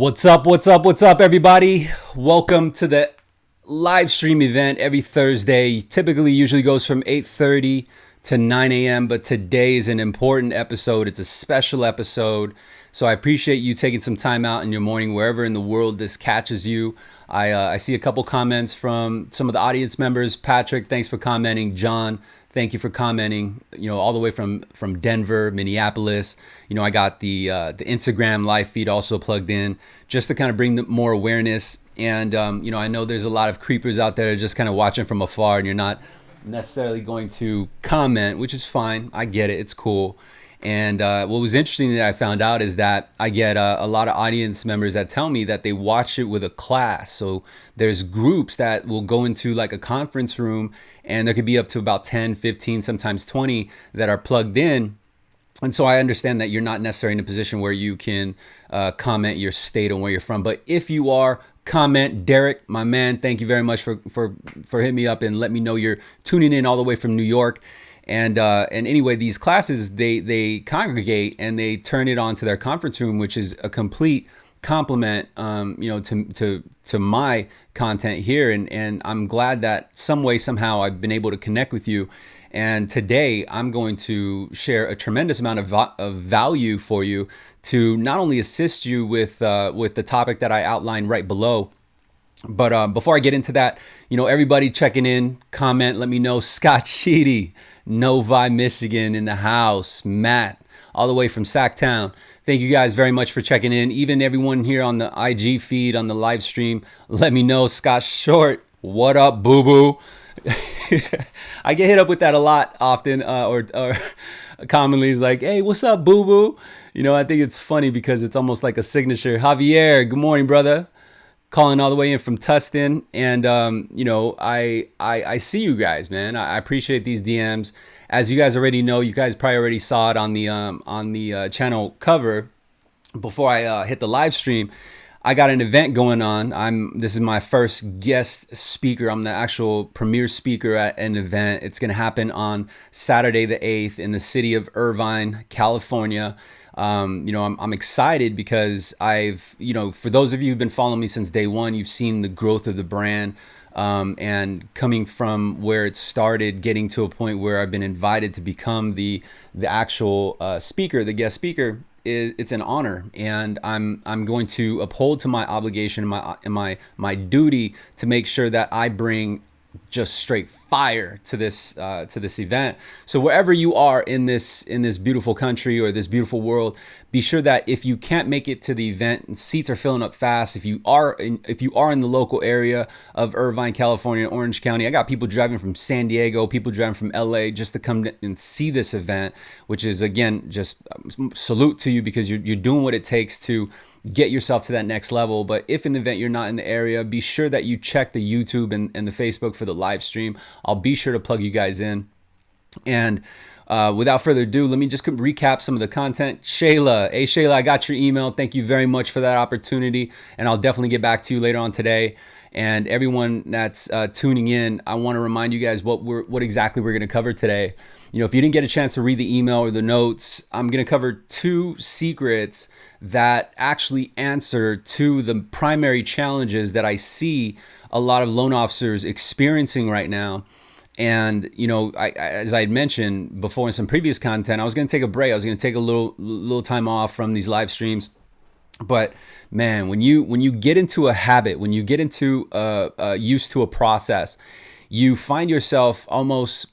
What's up? What's up? What's up, everybody? Welcome to the live stream event every Thursday. Typically, usually goes from 8:30 to 9 a.m. But today is an important episode. It's a special episode. So I appreciate you taking some time out in your morning, wherever in the world this catches you. I, uh, I see a couple comments from some of the audience members. Patrick, thanks for commenting. John, thank you for commenting. You know, all the way from from Denver, Minneapolis. You know, I got the uh, the Instagram live feed also plugged in just to kind of bring the more awareness. And um, you know, I know there's a lot of creepers out there just kind of watching from afar, and you're not necessarily going to comment, which is fine. I get it. It's cool. And uh, what was interesting that I found out is that I get uh, a lot of audience members that tell me that they watch it with a class. So there's groups that will go into like a conference room and there could be up to about 10, 15, sometimes 20 that are plugged in. And so I understand that you're not necessarily in a position where you can uh, comment your state and where you're from. But if you are, comment. Derek, my man, thank you very much for, for, for hitting me up and let me know you're tuning in all the way from New York. And uh, and anyway, these classes they they congregate and they turn it on to their conference room, which is a complete compliment, um, you know, to to to my content here. And and I'm glad that some way somehow I've been able to connect with you. And today I'm going to share a tremendous amount of, of value for you to not only assist you with uh, with the topic that I outlined right below, but um, before I get into that, you know, everybody checking in, comment, let me know. Scott Sheedy, Novi, Michigan in the house. Matt, all the way from Sacktown. Thank you guys very much for checking in. Even everyone here on the IG feed, on the live stream, let me know. Scott Short, what up, boo boo? I get hit up with that a lot often, uh, or, or commonly is like, hey, what's up, boo boo? You know, I think it's funny because it's almost like a signature. Javier, good morning, brother calling all the way in from Tustin. And, um, you know, I, I, I, see you guys, man. I, appreciate these DMs. As you guys already know, you guys probably already saw it on the, um, on the uh, channel cover before I uh, hit the live stream. I got an event going on. I'm this is my first guest speaker. I'm the actual premier speaker at an event. It's going to happen on Saturday the 8th in the city of Irvine, California um, you know, I'm, I'm excited because I've, you know, for those of you who've been following me since day one, you've seen the growth of the brand. Um, and coming from where it started, getting to a point where I've been invited to become the the actual uh, speaker, the guest speaker, is it's an honor, and I'm I'm going to uphold to my obligation, my my my duty to make sure that I bring just straight fire to this uh, to this event. So wherever you are in this in this beautiful country or this beautiful world, be sure that if you can't make it to the event seats are filling up fast, if you are in, if you are in the local area of Irvine, California, Orange County, I got people driving from San Diego, people driving from LA just to come and see this event, which is again just um, salute to you because you're you're doing what it takes to get yourself to that next level. But if in the event you're not in the area, be sure that you check the YouTube and, and the Facebook for the live stream. I'll be sure to plug you guys in. And uh, without further ado, let me just recap some of the content. Shayla, hey Shayla, I got your email. Thank you very much for that opportunity. And I'll definitely get back to you later on today. And everyone that's uh, tuning in, I want to remind you guys what we're what exactly we're going to cover today. You know, if you didn't get a chance to read the email or the notes, I'm going to cover two secrets that actually answer to the primary challenges that I see a lot of loan officers experiencing right now. And you know, I, as I had mentioned before in some previous content, I was going to take a break. I was going to take a little little time off from these live streams. But man, when you when you get into a habit, when you get into uh, uh, used to a process, you find yourself almost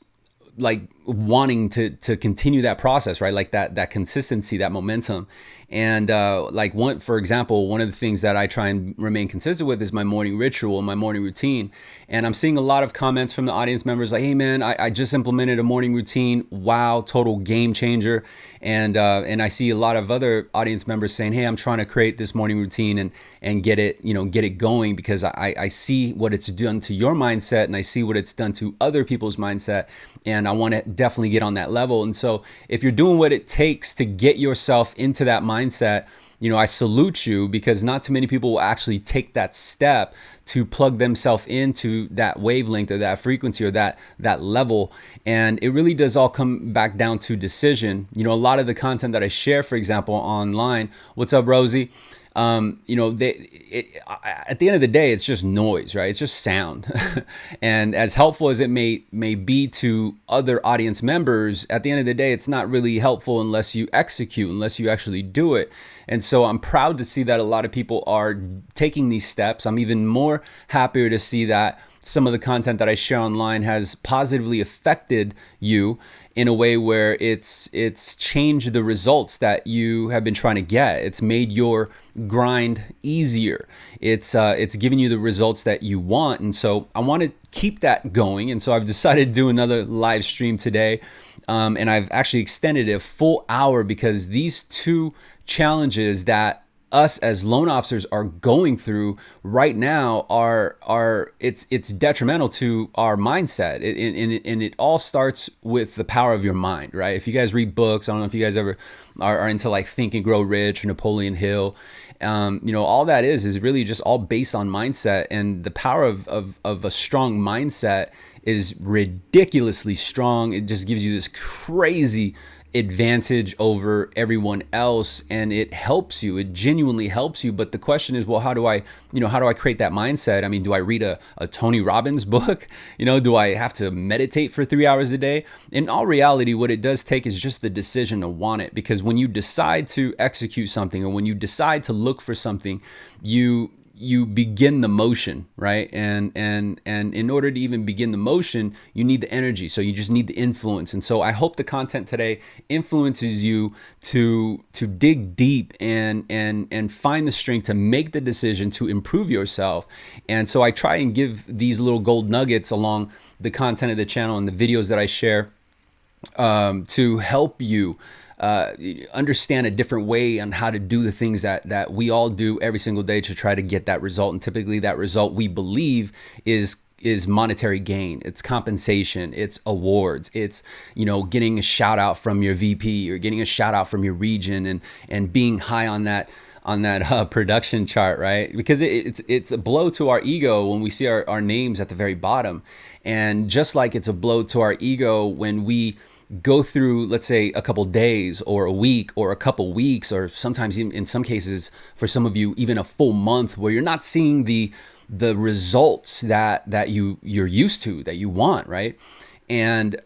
like wanting to to continue that process, right? Like that that consistency, that momentum. And uh, like one, for example, one of the things that I try and remain consistent with is my morning ritual, my morning routine. And I'm seeing a lot of comments from the audience members like, "Hey man, I, I just implemented a morning routine. Wow, total game changer!" And uh, and I see a lot of other audience members saying, "Hey, I'm trying to create this morning routine and and get it, you know, get it going because I I see what it's done to your mindset and I see what it's done to other people's mindset, and I want to definitely get on that level. And so if you're doing what it takes to get yourself into that mindset, you know, I salute you because not too many people will actually take that step to plug themselves into that wavelength or that frequency or that that level. And it really does all come back down to decision. You know, a lot of the content that I share, for example, online. What's up, Rosie? Um, you know, they, it, at the end of the day, it's just noise, right? It's just sound. and as helpful as it may may be to other audience members, at the end of the day, it's not really helpful unless you execute, unless you actually do it. And so I'm proud to see that a lot of people are taking these steps. I'm even more happier to see that some of the content that I share online has positively affected you in a way where it's it's changed the results that you have been trying to get. It's made your grind easier. It's uh, it's giving you the results that you want, and so I want to keep that going. And so I've decided to do another live stream today, um, and I've actually extended it a full hour because these two challenges that us as loan officers are going through right now are are it's it's detrimental to our mindset. It, and, it, and it all starts with the power of your mind right? If you guys read books i don't know if you guys ever are, are into like think and grow rich or napoleon hill um, you know all that is is really just all based on mindset. And the power of, of, of a strong mindset is ridiculously strong. It just gives you this crazy advantage over everyone else and it helps you it genuinely helps you. But the question is well how do i you know how do i create that mindset? I mean do i read a, a tony robbins book? You know do i have to meditate for three hours a day? In all reality what it does take is just the decision to want it because when you decide to execute something or when you decide to look for something you you begin the motion right? And and and in order to even begin the motion you need the energy. So you just need the influence. And so i hope the content today influences you to to dig deep and and and find the strength to make the decision to improve yourself. And so i try and give these little gold nuggets along the content of the channel and the videos that i share um, to help you uh, understand a different way on how to do the things that that we all do every single day to try to get that result. And typically, that result we believe is is monetary gain. It's compensation. It's awards. It's you know getting a shout out from your vp or getting a shout out from your region and and being high on that on that uh, production chart right? Because it, it's it's a blow to our ego when we see our, our names at the very bottom. And just like it's a blow to our ego when we go through, let's say, a couple days or a week or a couple weeks, or sometimes even in some cases, for some of you, even a full month where you're not seeing the the results that that you you're used to that you want, right? And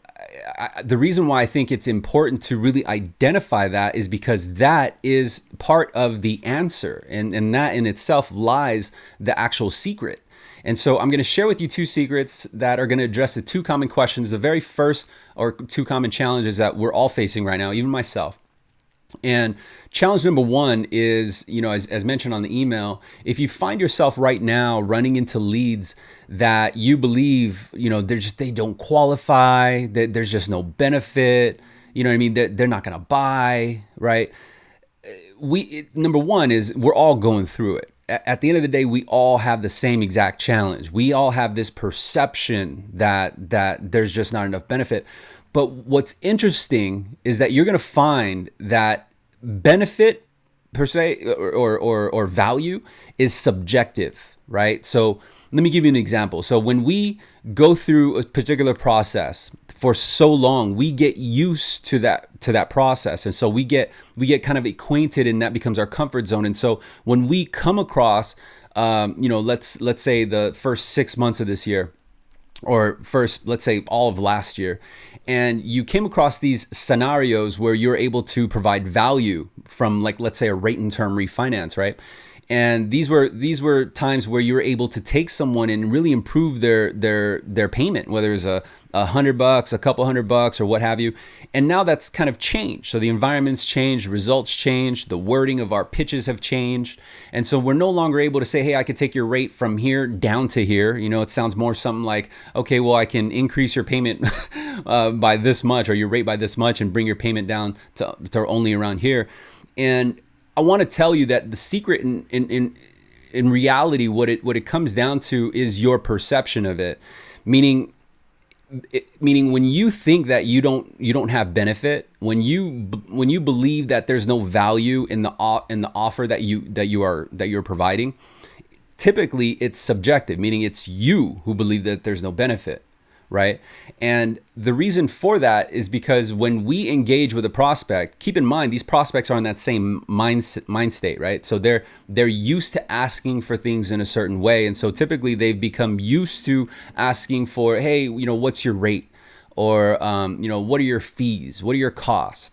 I, the reason why I think it's important to really identify that is because that is part of the answer, and and that in itself lies the actual secret. And so I'm going to share with you two secrets that are going to address the two common questions. The very first or two common challenges that we're all facing right now, even myself. And challenge number one is, you know, as, as mentioned on the email, if you find yourself right now running into leads that you believe, you know, they're just, they don't qualify, that there's just no benefit, you know what I mean? They're, they're not going to buy, right? We, number one is we're all going through it at the end of the day, we all have the same exact challenge. We all have this perception that that there's just not enough benefit. But what's interesting is that you're going to find that benefit per se or, or, or value is subjective, right? So let me give you an example. So when we go through a particular process for so long, we get used to that to that process, and so we get we get kind of acquainted, and that becomes our comfort zone. And so when we come across, um, you know, let's let's say the first six months of this year, or first let's say all of last year, and you came across these scenarios where you're able to provide value from like let's say a rate and term refinance, right? and these were these were times where you were able to take someone and really improve their their their payment whether it's a, a hundred bucks a couple hundred bucks or what have you. And now that's kind of changed. So the environment's changed results changed the wording of our pitches have changed. And so we're no longer able to say hey i could take your rate from here down to here. You know it sounds more something like okay well i can increase your payment uh, by this much or your rate by this much and bring your payment down to, to only around here. And I want to tell you that the secret in, in, in, in reality, what it, what it comes down to is your perception of it. Meaning, meaning when you think that you don't you don't have benefit when you when you believe that there's no value in the in the offer that you that you are that you're providing typically it's subjective meaning it's you who believe that there's no benefit right? And the reason for that is because when we engage with a prospect, keep in mind these prospects are in that same mind mind state, right? So they're they're used to asking for things in a certain way, and so typically they've become used to asking for, hey, you know, what's your rate, or um, you know, what are your fees, what are your costs,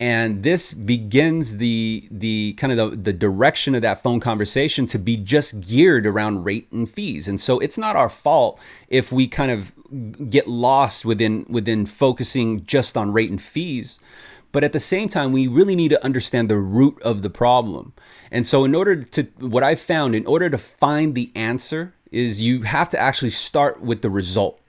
and this begins the the kind of the, the direction of that phone conversation to be just geared around rate and fees. And so it's not our fault if we kind of get lost within within focusing just on rate and fees. But at the same time we really need to understand the root of the problem. And so in order to what i've found in order to find the answer is you have to actually start with the result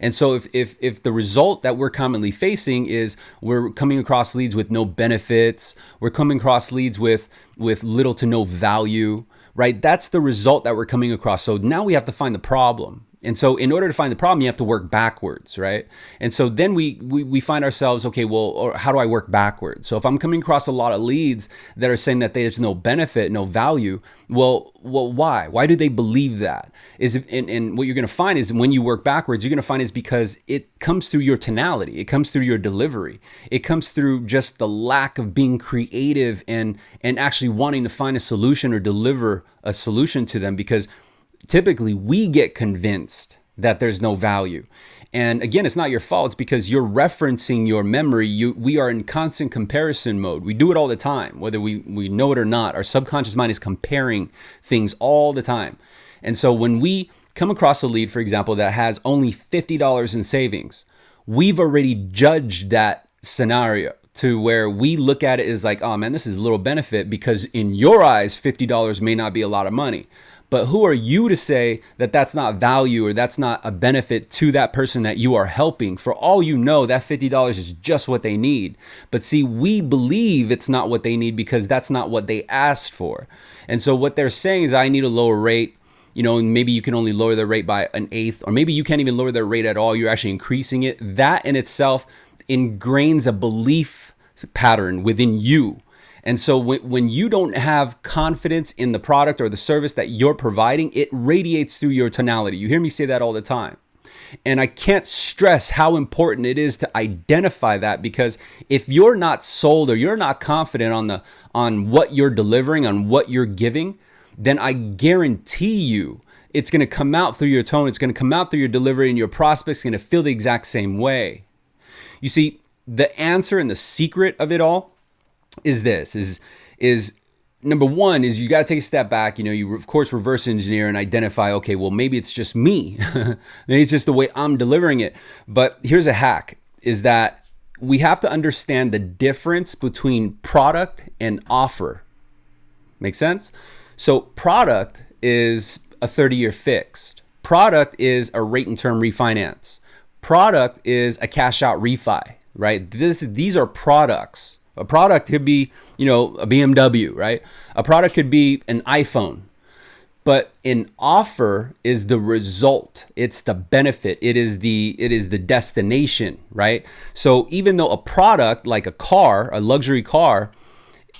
and so if, if, if the result that we're commonly facing is we're coming across leads with no benefits, we're coming across leads with, with little to no value, right? That's the result that we're coming across. So now we have to find the problem. And so in order to find the problem, you have to work backwards, right? And so then we, we, we find ourselves, okay, well, how do I work backwards? So if I'm coming across a lot of leads that are saying that there's no benefit, no value, well, well, why? Why do they believe that? Is it, and, and what you're going to find is when you work backwards, you're going to find is because it comes through your tonality, it comes through your delivery, it comes through just the lack of being creative and and actually wanting to find a solution or deliver a solution to them because typically we get convinced that there's no value. And again, it's not your fault. It's because you're referencing your memory. You, we are in constant comparison mode. We do it all the time, whether we, we know it or not. Our subconscious mind is comparing things all the time. And so when we come across a lead, for example, that has only $50 in savings, we've already judged that scenario to where we look at it as like, oh man, this is a little benefit because in your eyes, $50 may not be a lot of money. But who are you to say that that's not value or that's not a benefit to that person that you are helping? For all you know, that $50 is just what they need. But see, we believe it's not what they need because that's not what they asked for. And so what they're saying is, I need a lower rate you know, and maybe you can only lower the rate by an eighth, or maybe you can't even lower their rate at all. You're actually increasing it. That in itself ingrains a belief pattern within you and so when, when you don't have confidence in the product or the service that you're providing, it radiates through your tonality. You hear me say that all the time. And I can't stress how important it is to identify that because if you're not sold or you're not confident on the on what you're delivering, on what you're giving, then I guarantee you it's going to come out through your tone, it's going to come out through your delivery and your prospects going to feel the exact same way. You see, the answer and the secret of it all is this is is number one is you got to take a step back you know you of course reverse engineer and identify okay well maybe it's just me. Maybe it's just the way i'm delivering it. But here's a hack is that we have to understand the difference between product and offer. Make sense? So product is a 30 year fixed. Product is a rate and term refinance. Product is a cash out refi right? This these are products a product could be, you know, a BMW, right? A product could be an iPhone. But an offer is the result. It's the benefit. It is the it is the destination, right? So even though a product like a car, a luxury car,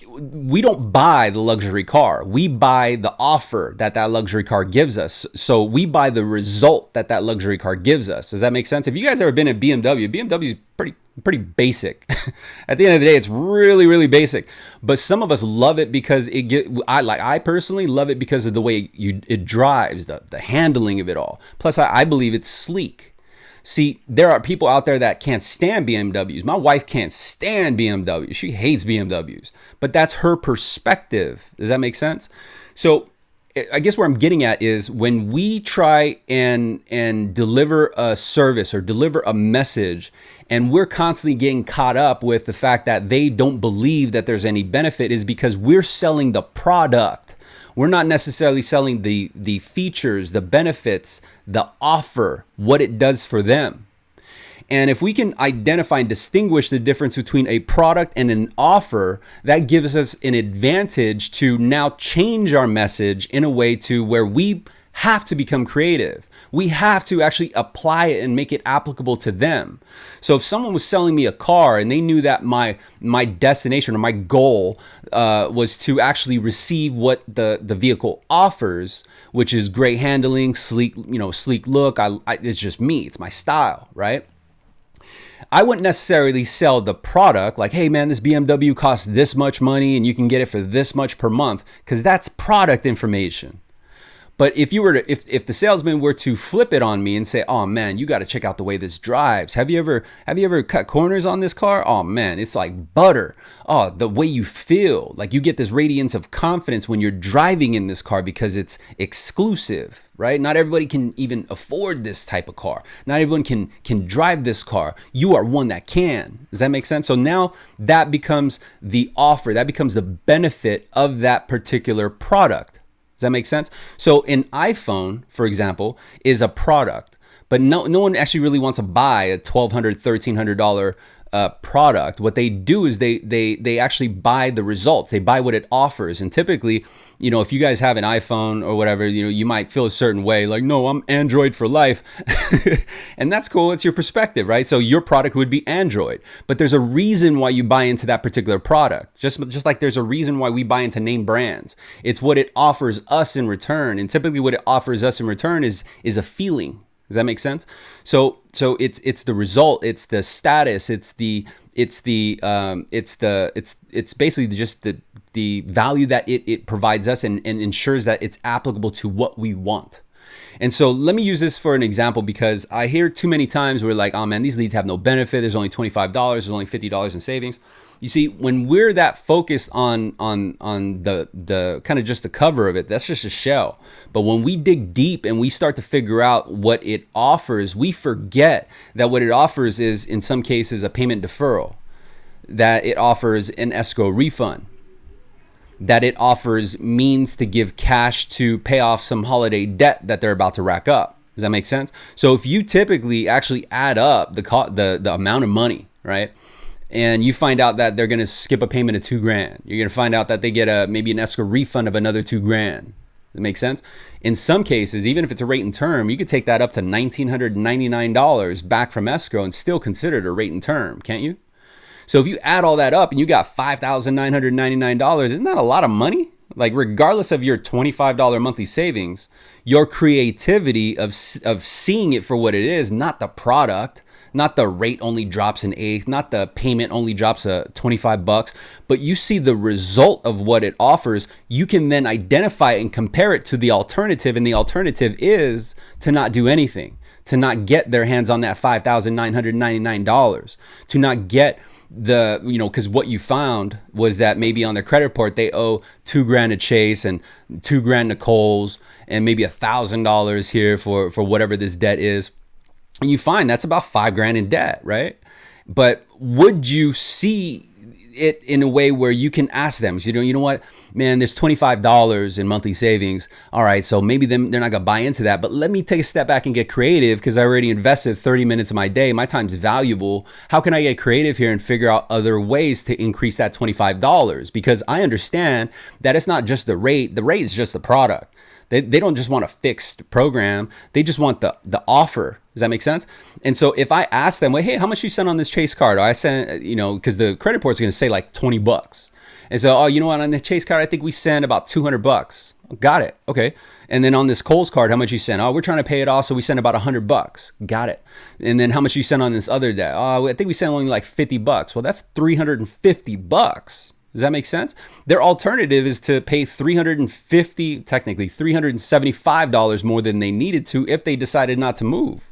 we don't buy the luxury car. We buy the offer that that luxury car gives us. So we buy the result that that luxury car gives us. Does that make sense? If you guys ever been at BMW, BMW is pretty pretty basic. at the end of the day, it's really really basic. But some of us love it because it get I like I personally love it because of the way you it drives, the the handling of it all. Plus I, I believe it's sleek. See, there are people out there that can't stand BMWs. My wife can't stand BMWs. She hates BMWs. But that's her perspective. Does that make sense? So I guess where I'm getting at is when we try and and deliver a service or deliver a message and we're constantly getting caught up with the fact that they don't believe that there's any benefit is because we're selling the product we're not necessarily selling the, the features, the benefits, the offer, what it does for them. And if we can identify and distinguish the difference between a product and an offer, that gives us an advantage to now change our message in a way to where we have to become creative. We have to actually apply it and make it applicable to them. So if someone was selling me a car and they knew that my my destination or my goal uh, was to actually receive what the the vehicle offers, which is great handling, sleek you know sleek look. I, I it's just me. It's my style, right? I wouldn't necessarily sell the product like, hey man, this BMW costs this much money and you can get it for this much per month, because that's product information. But if you were to, if, if the salesman were to flip it on me and say, "Oh man, you got to check out the way this drives. Have you ever have you ever cut corners on this car? Oh man, it's like butter. Oh, the way you feel, like you get this radiance of confidence when you're driving in this car because it's exclusive, right? Not everybody can even afford this type of car. Not everyone can can drive this car. You are one that can. Does that make sense? So now that becomes the offer. That becomes the benefit of that particular product. Does that make sense? So an iPhone, for example, is a product, but no, no one actually really wants to buy a $1,200, $1,300 uh, product, what they do is they they they actually buy the results. They buy what it offers. And typically, you know, if you guys have an iPhone or whatever, you know, you might feel a certain way, like, no, I'm Android for life, and that's cool. It's your perspective, right? So your product would be Android, but there's a reason why you buy into that particular product. Just just like there's a reason why we buy into name brands. It's what it offers us in return, and typically what it offers us in return is is a feeling does that make sense? So so it's it's the result, it's the status, it's the it's the um, it's the it's it's basically just the the value that it, it provides us and, and ensures that it's applicable to what we want. And so let me use this for an example because I hear too many times where like, oh man, these leads have no benefit. There's only $25, there's only $50 in savings. You see, when we're that focused on on on the the kind of just the cover of it, that's just a shell. But when we dig deep and we start to figure out what it offers, we forget that what it offers is in some cases a payment deferral, that it offers an escrow refund, that it offers means to give cash to pay off some holiday debt that they're about to rack up. Does that make sense? So if you typically actually add up the the the amount of money, right? And you find out that they're going to skip a payment of 2 grand. You're going to find out that they get a maybe an escrow refund of another 2 grand. That makes sense? In some cases, even if it's a rate and term, you could take that up to $1999 back from escrow and still consider it a rate and term, can't you? So if you add all that up and you got $5,999, isn't that a lot of money? Like regardless of your $25 monthly savings, your creativity of, of seeing it for what it is, not the product, not the rate only drops an eighth, not the payment only drops a 25 bucks, but you see the result of what it offers, you can then identify and compare it to the alternative. And the alternative is to not do anything, to not get their hands on that $5,999, to not get the you know because what you found was that maybe on their credit report they owe two grand to chase and two grand to Kohl's and maybe a thousand dollars here for for whatever this debt is and you find that's about five grand in debt right but would you see it in a way where you can ask them, you know, you know what, man, there's $25 in monthly savings. All right, so maybe them, they're not gonna buy into that, but let me take a step back and get creative because I already invested 30 minutes of my day. My time's valuable. How can I get creative here and figure out other ways to increase that $25? Because I understand that it's not just the rate, the rate is just the product. They, they don't just want a fixed program. They just want the, the offer. Does that make sense? And so if I ask them, well, hey, how much you sent on this Chase card? Or I sent, you know, because the credit report is going to say like 20 bucks. And so, oh, you know what? On the Chase card, I think we sent about 200 bucks. Got it. Okay. And then on this Kohl's card, how much you sent? Oh, we're trying to pay it off, so we sent about 100 bucks. Got it. And then how much you sent on this other debt? Oh, I think we sent only like 50 bucks. Well, that's 350 bucks. Does that make sense? Their alternative is to pay 350, technically $375 more than they needed to if they decided not to move.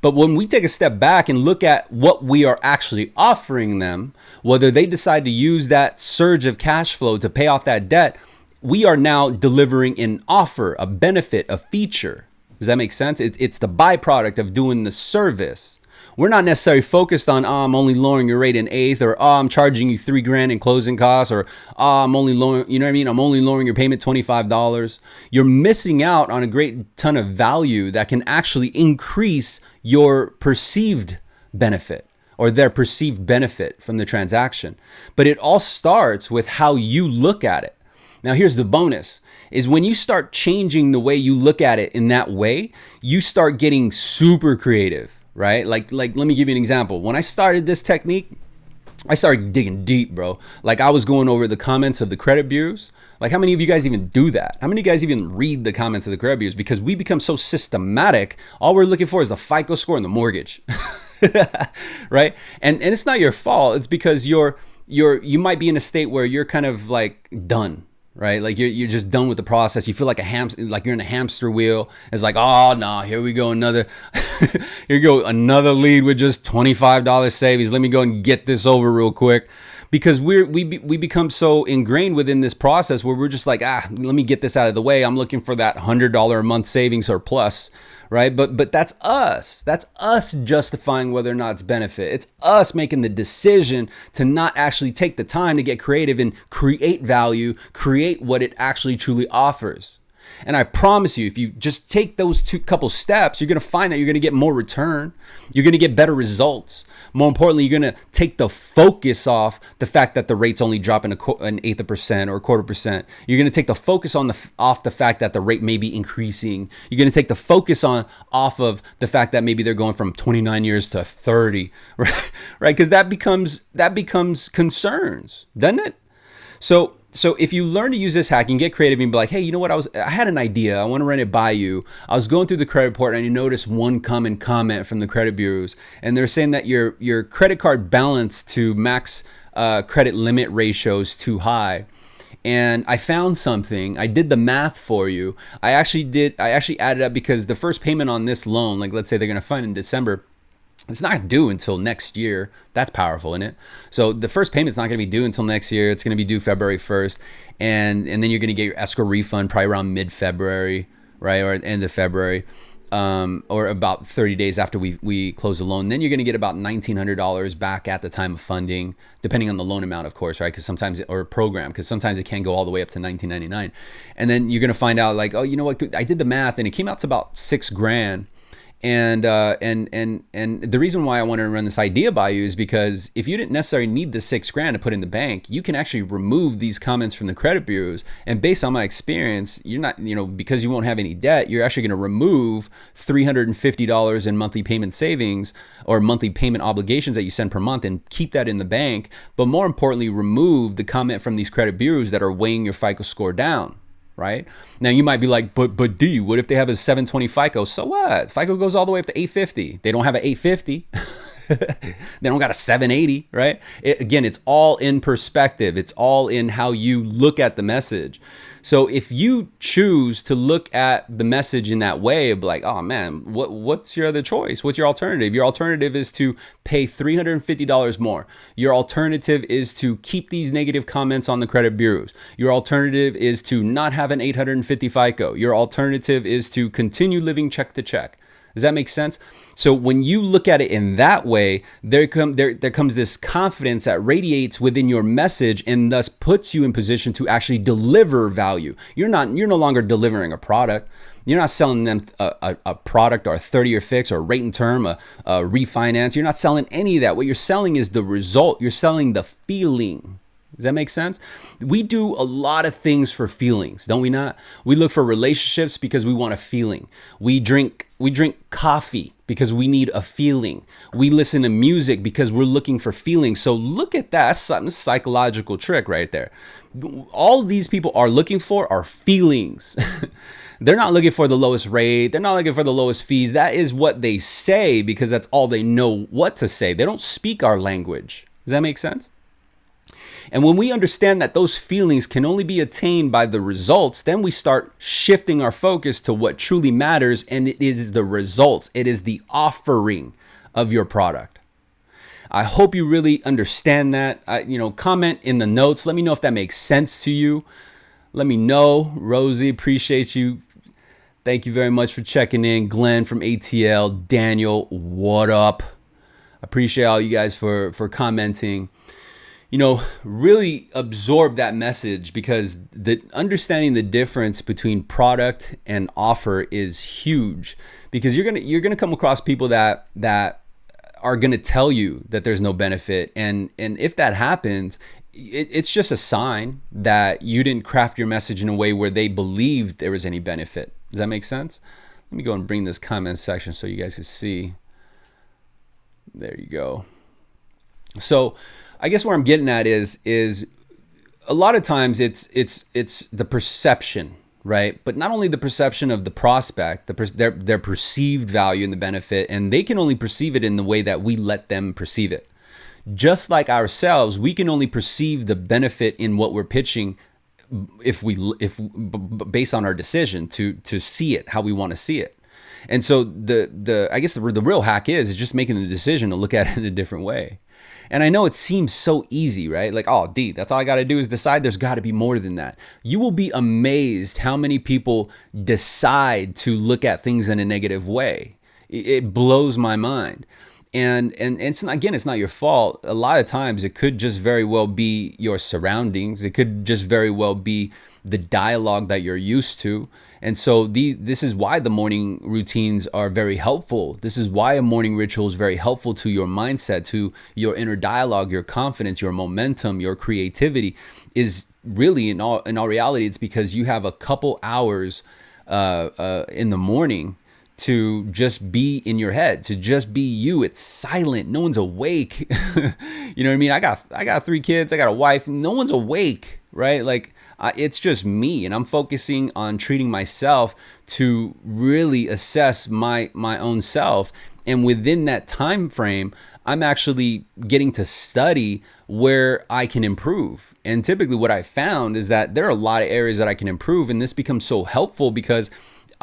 But when we take a step back and look at what we are actually offering them, whether they decide to use that surge of cash flow to pay off that debt, we are now delivering an offer, a benefit, a feature. Does that make sense? It, it's the byproduct of doing the service we're not necessarily focused on, oh, I'm only lowering your rate an eighth, or oh, I'm charging you three grand in closing costs, or oh, I'm only lowering, you know what I mean? I'm only lowering your payment $25. You're missing out on a great ton of value that can actually increase your perceived benefit or their perceived benefit from the transaction. But it all starts with how you look at it. Now, here's the bonus is when you start changing the way you look at it in that way, you start getting super creative, right? Like like let me give you an example. When I started this technique, I started digging deep, bro. Like I was going over the comments of the credit bureaus. Like how many of you guys even do that? How many of you guys even read the comments of the credit bureaus? Because we become so systematic. All we're looking for is the FICO score and the mortgage. right? And and it's not your fault. It's because you're you're you might be in a state where you're kind of like done right? Like you're, you're just done with the process. You feel like a ham, like you're in a hamster wheel. It's like, oh no, nah, here we go another, here go another lead with just twenty five dollars savings. Let me go and get this over real quick, because we're we be, we become so ingrained within this process where we're just like, ah, let me get this out of the way. I'm looking for that hundred dollar a month savings or plus right? But but that's us. That's us justifying whether or not it's benefit. It's us making the decision to not actually take the time to get creative and create value, create what it actually truly offers. And I promise you, if you just take those two couple steps, you're to find that you're to get more return. You're to get better results. More importantly, you're going to take the focus off the fact that the rate's only dropping a, an eighth of percent or a quarter percent. You're going to take the focus on the off the fact that the rate may be increasing. You're going to take the focus on off of the fact that maybe they're going from 29 years to 30, right? Right? Because that becomes that becomes concerns, doesn't it? So so if you learn to use this hack and get creative and be like, hey, you know what? I was I had an idea. I want to run it by you. I was going through the credit report and you noticed one common comment from the credit bureaus, and they're saying that your your credit card balance to max uh, credit limit ratio is too high and I found something. I did the math for you. I actually did. I actually added up because the first payment on this loan, like let's say they're going to fund in December, it's not due until next year. That's powerful, isn't it? So the first payment's not going to be due until next year. It's going to be due February 1st. And, and then you're going to get your escrow refund probably around mid February, right? Or end of February. Um, or about 30 days after we, we close the loan. Then you're going to get about $1,900 back at the time of funding, depending on the loan amount, of course, right? Because sometimes, or program, because sometimes it can go all the way up to 1999. And then you're going to find out, like, oh, you know what? I did the math and it came out to about six grand and uh, and and and the reason why I want to run this idea by you is because if you didn't necessarily need the six grand to put in the bank, you can actually remove these comments from the credit bureaus. And based on my experience, you're not, you know, because you won't have any debt, you're actually going to remove three hundred and fifty dollars in monthly payment savings or monthly payment obligations that you send per month, and keep that in the bank. But more importantly, remove the comment from these credit bureaus that are weighing your FICO score down right? Now you might be like, but but D, what if they have a 720 FICO? So what? FICO goes all the way up to 850. They don't have an 850. they don't got a 780, right? It, again, it's all in perspective. It's all in how you look at the message. So if you choose to look at the message in that way of like, oh man, what what's your other choice? What's your alternative? Your alternative is to pay $350 more. Your alternative is to keep these negative comments on the credit bureaus. Your alternative is to not have an 850 FICO. Your alternative is to continue living check to check. Does that make sense? So when you look at it in that way, there come there there comes this confidence that radiates within your message and thus puts you in position to actually deliver value. You're not you're no longer delivering a product. You're not selling them a, a, a product or a 30 year fix or rate and term, a, a refinance. You're not selling any of that. What you're selling is the result. You're selling the feeling. Does that make sense? We do a lot of things for feelings, don't we not? We look for relationships because we want a feeling. We drink we drink coffee because we need a feeling. We listen to music because we're looking for feelings. So look at that. That's some psychological trick right there. All these people are looking for are feelings. They're not looking for the lowest rate. They're not looking for the lowest fees. That is what they say because that's all they know what to say. They don't speak our language. Does that make sense? And when we understand that those feelings can only be attained by the results, then we start shifting our focus to what truly matters, and it is the results, it is the offering of your product. I hope you really understand that. I, you know, comment in the notes. Let me know if that makes sense to you. Let me know. Rosie, appreciate you. Thank you very much for checking in. Glenn from ATL, Daniel, what up? Appreciate all you guys for for commenting you know, really absorb that message because the understanding the difference between product and offer is huge because you're going to you're going to come across people that that are going to tell you that there's no benefit and and if that happens it, it's just a sign that you didn't craft your message in a way where they believed there was any benefit. Does that make sense? Let me go and bring this comment section so you guys can see. There you go. So I guess where I'm getting at is is a lot of times it's it's it's the perception, right? But not only the perception of the prospect, the per, their their perceived value and the benefit, and they can only perceive it in the way that we let them perceive it. Just like ourselves, we can only perceive the benefit in what we're pitching if we if based on our decision to to see it how we want to see it. And so the the I guess the, the real hack is is just making the decision to look at it in a different way. And I know it seems so easy, right? Like, oh, D, that's all I got to do is decide there's got to be more than that. You will be amazed how many people decide to look at things in a negative way. It blows my mind. And, and it's not, again, it's not your fault. A lot of times it could just very well be your surroundings. It could just very well be the dialogue that you're used to. And so these, this is why the morning routines are very helpful. This is why a morning ritual is very helpful to your mindset, to your inner dialogue, your confidence, your momentum, your creativity. Is really in all in all reality, it's because you have a couple hours uh, uh, in the morning to just be in your head, to just be you. It's silent. No one's awake. you know what I mean? I got I got three kids. I got a wife. No one's awake, right? Like uh, it's just me and i'm focusing on treating myself to really assess my my own self. And within that time frame i'm actually getting to study where i can improve. And typically what i found is that there are a lot of areas that i can improve and this becomes so helpful because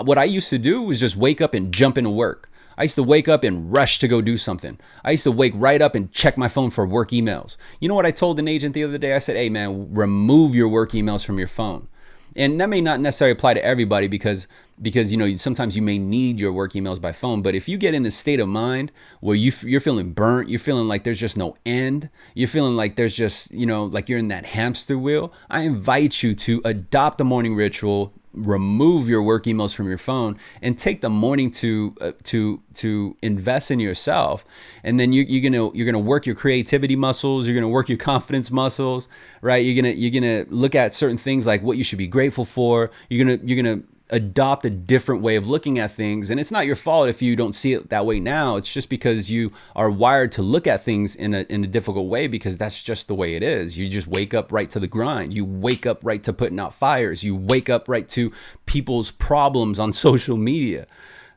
what i used to do was just wake up and jump into work I used to wake up and rush to go do something. I used to wake right up and check my phone for work emails. You know what I told an agent the other day? I said, hey man, remove your work emails from your phone. And that may not necessarily apply to everybody because because you know sometimes you may need your work emails by phone but if you get in a state of mind where you you're feeling burnt you're feeling like there's just no end you're feeling like there's just you know like you're in that hamster wheel i invite you to adopt a morning ritual remove your work emails from your phone and take the morning to uh, to to invest in yourself. And then you, you're gonna you're gonna work your creativity muscles you're gonna work your confidence muscles right? You're gonna you're gonna look at certain things like what you should be grateful for. You're gonna you're gonna adopt a different way of looking at things. And it's not your fault if you don't see it that way now. It's just because you are wired to look at things in a, in a difficult way because that's just the way it is. You just wake up right to the grind. You wake up right to putting out fires. You wake up right to people's problems on social media.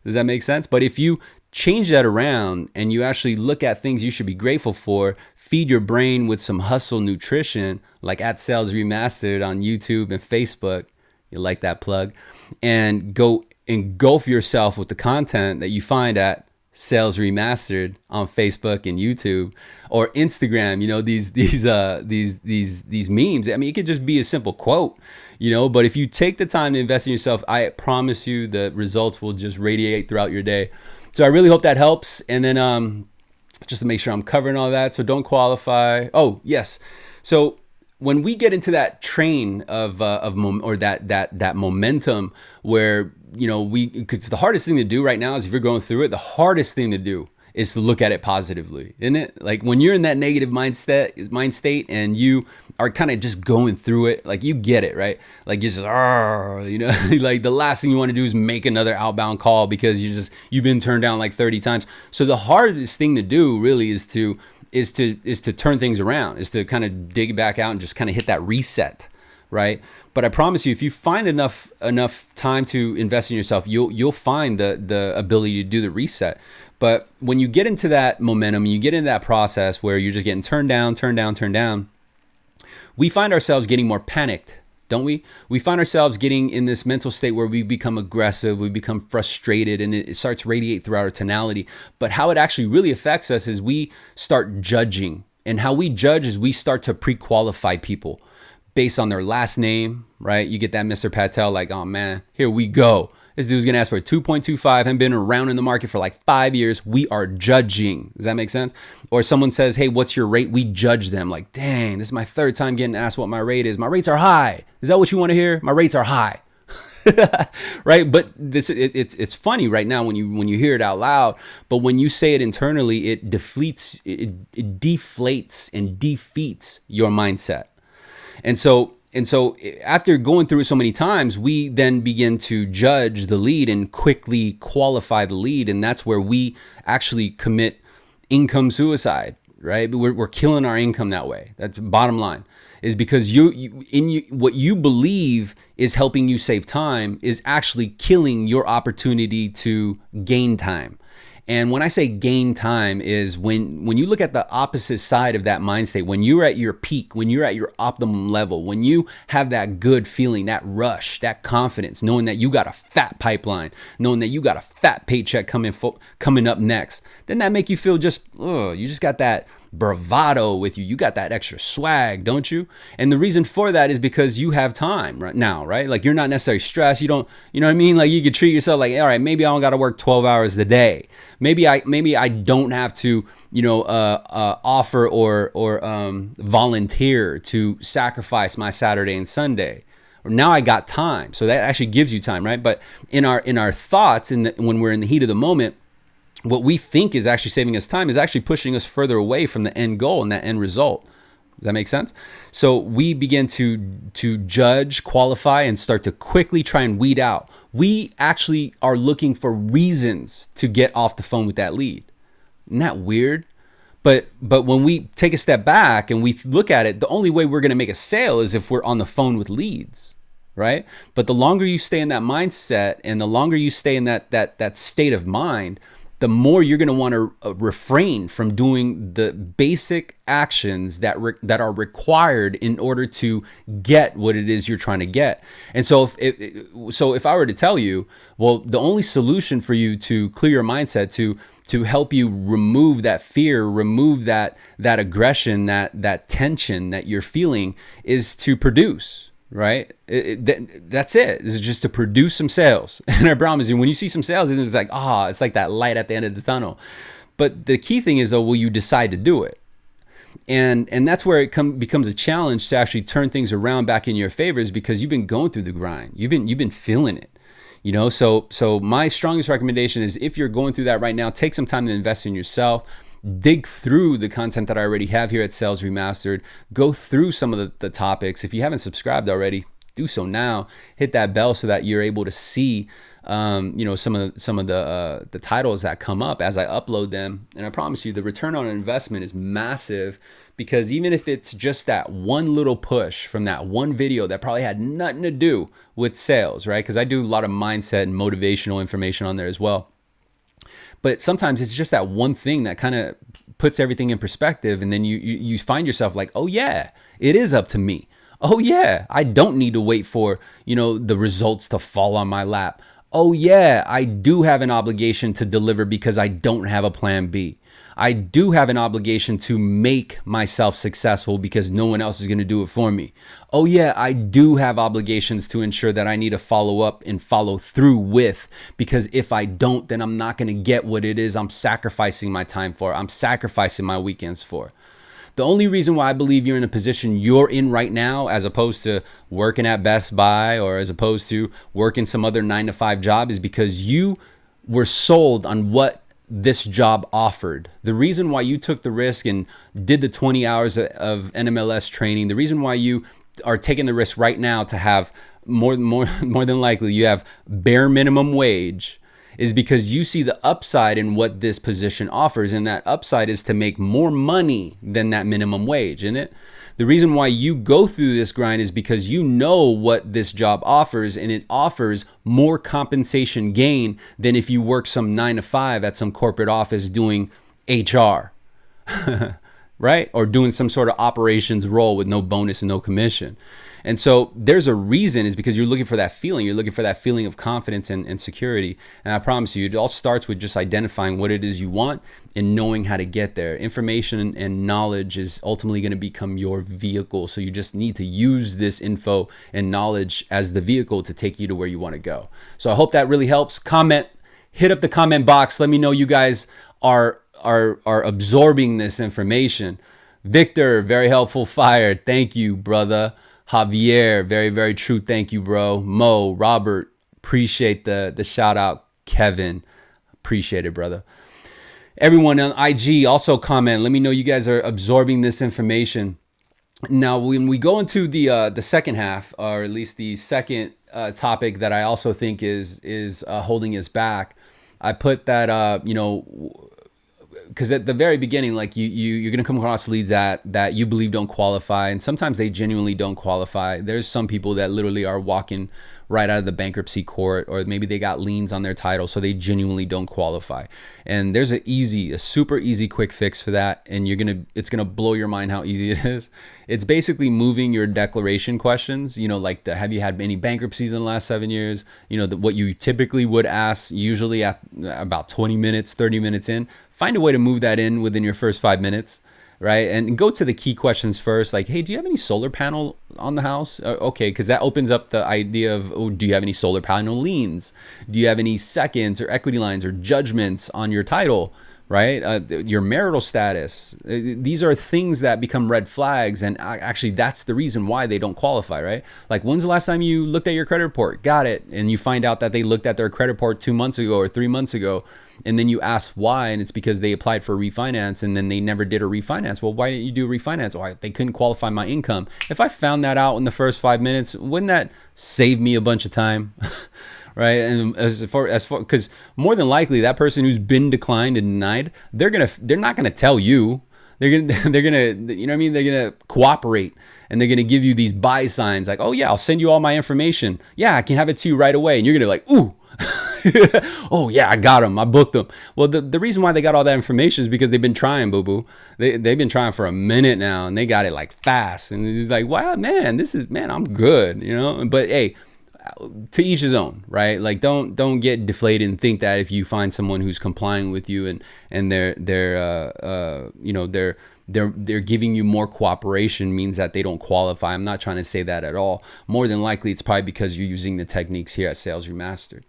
Does that make sense? But if you change that around and you actually look at things you should be grateful for, feed your brain with some hustle nutrition, like at Sales Remastered on YouTube and Facebook, you like that plug, and go engulf yourself with the content that you find at Sales Remastered on Facebook and YouTube or Instagram. You know these these uh these these these memes. I mean, it could just be a simple quote, you know. But if you take the time to invest in yourself, I promise you the results will just radiate throughout your day. So I really hope that helps. And then um, just to make sure I'm covering all that. So don't qualify. Oh yes. So when we get into that train of uh, of mom- or that that that momentum where you know we because the hardest thing to do right now is if you're going through it the hardest thing to do is to look at it positively isn't it? Like when you're in that negative mindset mind state and you are kind of just going through it like you get it right? Like you're just you know? Like the last thing you want to do is make another outbound call because you just you've been turned down like 30 times. So the hardest thing to do really is to is to is to turn things around, is to kind of dig back out and just kind of hit that reset, right? But I promise you, if you find enough enough time to invest in yourself, you'll you'll find the the ability to do the reset. But when you get into that momentum, you get into that process where you're just getting turned down, turned down, turned down, we find ourselves getting more panicked don't we? We find ourselves getting in this mental state where we become aggressive, we become frustrated, and it starts to radiate throughout our tonality. But how it actually really affects us is we start judging. And how we judge is we start to pre qualify people based on their last name, right? You get that Mr. Patel, like, oh man, here we go. This dude's gonna ask for a 2.25 and been around in the market for like five years. We are judging. Does that make sense? Or someone says, hey, what's your rate? We judge them like, dang, this is my third time getting asked what my rate is. My rates are high. Is that what you want to hear? My rates are high. right? But this it, it's it's funny right now when you when you hear it out loud, but when you say it internally, it deflates it, it deflates and defeats your mindset. And so and so eh, after going through it so many times, we then begin to judge the lead and quickly qualify the lead. And that's where we actually commit income suicide, right? We're, we're killing our income that way. That's bottom line is because you, you in you, what you believe is helping you save time is actually killing your opportunity to gain time. And when I say gain time is when when you look at the opposite side of that mind state, when you're at your peak, when you're at your optimum level, when you have that good feeling, that rush, that confidence, knowing that you got a fat pipeline, knowing that you got a fat paycheck coming coming up next, then that make you feel just oh, you just got that bravado with you. You got that extra swag, don't you? And the reason for that is because you have time right now, right? Like you're not necessarily stressed. You don't, you know what I mean? Like you could treat yourself like, all right, maybe I don't got to work 12 hours a day. Maybe I, maybe I don't have to, you know, uh, uh, offer or, or um, volunteer to sacrifice my Saturday and Sunday now I got time. So that actually gives you time, right? But in our in our thoughts, in the, when we're in the heat of the moment, what we think is actually saving us time is actually pushing us further away from the end goal and that end result. Does that make sense? So we begin to to judge, qualify, and start to quickly try and weed out. We actually are looking for reasons to get off the phone with that lead. Isn't that weird? But but when we take a step back and we look at it, the only way we're going to make a sale is if we're on the phone with leads, right? But the longer you stay in that mindset and the longer you stay in that that that state of mind, the more you're going to want to uh, refrain from doing the basic actions that that are required in order to get what it is you're trying to get. And so if it, so if I were to tell you, well, the only solution for you to clear your mindset to to help you remove that fear, remove that that aggression, that that tension that you're feeling is to produce right? It, it, that's it. Is just to produce some sales. And I promise you, when you see some sales, it's like, ah, oh, it's like that light at the end of the tunnel. But the key thing is, though, will you decide to do it? And and that's where it come, becomes a challenge to actually turn things around back in your favors because you've been going through the grind. You've been you've been feeling it. You know, so so my strongest recommendation is if you're going through that right now, take some time to invest in yourself dig through the content that I already have here at Sales Remastered, go through some of the, the topics. If you haven't subscribed already, do so now. Hit that bell so that you're able to see um, you know some of the, some of the uh, the titles that come up as I upload them. And I promise you, the return on investment is massive because even if it's just that one little push from that one video that probably had nothing to do with sales, right? Because I do a lot of mindset and motivational information on there as well. But sometimes it's just that one thing that kind of puts everything in perspective. And then you, you, you find yourself like, oh yeah, it is up to me. Oh yeah, I don't need to wait for, you know, the results to fall on my lap. Oh yeah, I do have an obligation to deliver because I don't have a plan B. I do have an obligation to make myself successful because no one else is going to do it for me. Oh, yeah, I do have obligations to ensure that I need to follow up and follow through with because if I don't, then I'm not going to get what it is I'm sacrificing my time for. I'm sacrificing my weekends for. The only reason why I believe you're in a position you're in right now, as opposed to working at Best Buy or as opposed to working some other nine to five job, is because you were sold on what this job offered. The reason why you took the risk and did the 20 hours of NMLS training, the reason why you are taking the risk right now to have more more more than likely you have bare minimum wage is because you see the upside in what this position offers and that upside is to make more money than that minimum wage, isn't it? The reason why you go through this grind is because you know what this job offers and it offers more compensation gain than if you work some nine to five at some corporate office doing HR, right? Or doing some sort of operations role with no bonus and no commission. And so there's a reason is because you're looking for that feeling. You're looking for that feeling of confidence and, and security. And I promise you, it all starts with just identifying what it is you want and knowing how to get there. Information and knowledge is ultimately going to become your vehicle. So you just need to use this info and knowledge as the vehicle to take you to where you want to go. So I hope that really helps. Comment, hit up the comment box. Let me know you guys are are are absorbing this information. Victor, very helpful fire. Thank you, brother. Javier, very, very true. Thank you, bro. Mo, Robert, Appreciate the the shout out, Kevin. Appreciate it, brother. Everyone on IG also comment. Let me know you guys are absorbing this information. Now, when we go into the uh, the second half, or at least the second uh, topic that I also think is is uh, holding us back, I put that uh, you know because at the very beginning, like you, you you're gonna come across leads that that you believe don't qualify, and sometimes they genuinely don't qualify. There's some people that literally are walking right out of the bankruptcy court, or maybe they got liens on their title, so they genuinely don't qualify. And there's an easy, a super easy, quick fix for that, and you're gonna, it's gonna blow your mind how easy it is. It's basically moving your declaration questions. You know, like the have you had any bankruptcies in the last seven years? You know, the, what you typically would ask, usually at about 20 minutes, 30 minutes in. Find a way to move that in within your first five minutes right? And go to the key questions first, like, hey, do you have any solar panel on the house? Uh, okay, because that opens up the idea of, oh, do you have any solar panel liens? Do you have any seconds or equity lines or judgments on your title? Right, uh, your marital status. Uh, these are things that become red flags, and actually, that's the reason why they don't qualify. Right? Like, when's the last time you looked at your credit report? Got it, and you find out that they looked at their credit report two months ago or three months ago and then you ask why and it's because they applied for a refinance and then they never did a refinance well why didn't you do a refinance why well, they couldn't qualify my income if i found that out in the first five minutes wouldn't that save me a bunch of time right and as far as far because more than likely that person who's been declined and denied they're gonna they're not gonna tell you they're gonna they're gonna you know what i mean they're gonna cooperate and they're gonna give you these buy signs like oh yeah i'll send you all my information yeah i can have it to you right away and you're gonna like ooh oh yeah, I got them. I booked them. Well, the, the reason why they got all that information is because they've been trying, boo boo. They they've been trying for a minute now, and they got it like fast. And it's like, wow, man, this is man, I'm good, you know. But hey, to each his own, right? Like don't don't get deflated and think that if you find someone who's complying with you and and they're they're uh, uh, you know they're they're they're giving you more cooperation means that they don't qualify. I'm not trying to say that at all. More than likely, it's probably because you're using the techniques here at Sales Remastered.